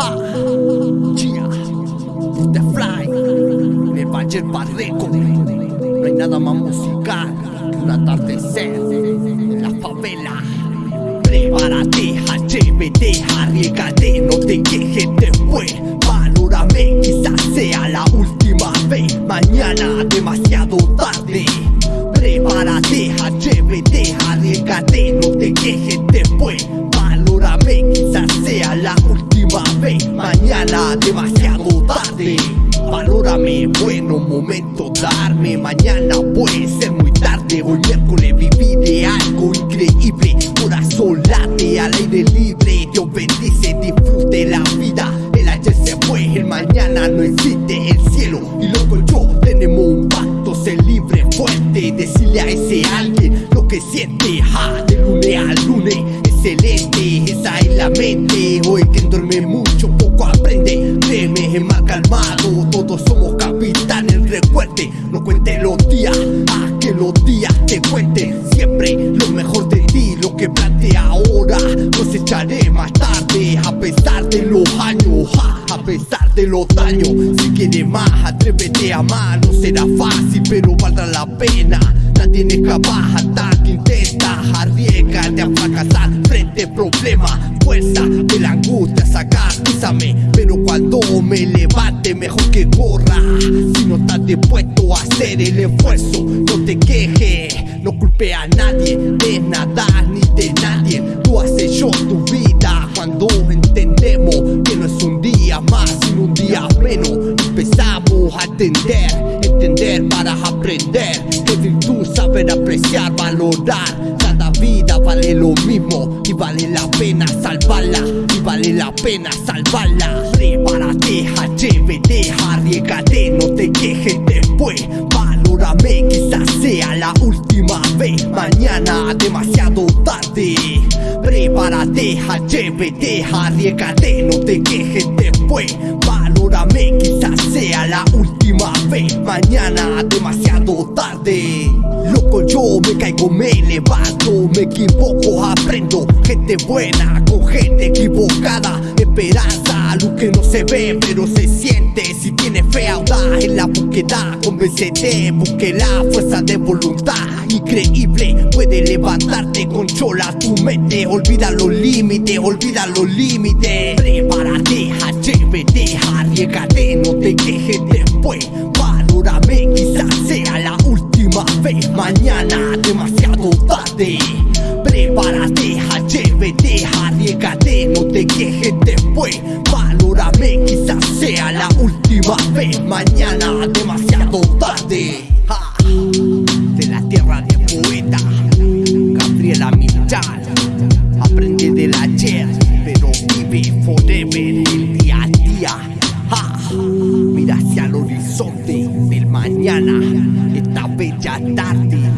Ha, yeah, the fly, en el Valle Barreco. No hay nada más musical que un atardecer en la favela. Prepárate, atrévete, arriesgate, no te quejes después. Valórame, quizás sea la última vez. Mañana demasiado tarde. Prepárate, atrévete, arriesgate, no te quejes después. Valórame, quizás sea la última vez. Mañana demasiado tarde. Valórame, bueno momento darme. Mañana puede ser muy tarde. Hoy miércoles viví de algo increíble. Corazón late al aire libre. Dios bendice, disfrute la vida. El ayer se fue, el mañana no existe. El cielo y loco yo tenemos un pacto. Ser libre, fuerte. Decirle a ese Hoy quien duerme mucho, poco aprende. Créeme, es más calmado. Todos somos capitanes, recuerde. No cuente los días, a que los días te cuenten. Siempre lo mejor de ti, lo que plantea ahora. Cosecharé más tarde, a pesar de los años. a pesar de los daños, si quieres más, atrévete a amar. No será fácil, pero valdrá la pena. Nadie es capaz hasta que Arriesgate a fracasar frente a problemas Fuerza de la angustia sacar, písame Pero cuando me levante mejor que corra. Si no estás dispuesto a hacer el esfuerzo No te quejes, no culpe a nadie De nada ni de nadie. Tú has hecho tu vida cuando entendemos Que no es un día más sino un día menos. Empezamos a entender, entender para aprender. Que virtud saber apreciar, valorar. Cada vida vale lo mismo y vale la pena salvarla Y vale la pena salvarla. Prepárate, atrévete, arriesgate, no te quejes después. Valórame, quizás sea la última vez. Mañana demasiado tarde. Prepárate, atrévete, arriesgate, no te quejes después. Valórame, quizás sea la última vez. Mañana Me caigo, me levanto Me equivoco, aprendo Gente buena con gente equivocada Esperanza, luz que no se ve pero se siente. Si tienes fe audaz en la búsqueda Convéncete, busque la fuerza de voluntad Increíble, puede levantarte, controla tu mente Olvida los límites, olvida los límites. Prepárate, no te quejes después. Valórame, quizás sea la última vez. Mañana demasiado tarde. De la tierra de poeta Gabriela Mistral Aprende del ayer, pero vive forever el día a día. Mira hacia el horizonte del mañana. Esta bella tarde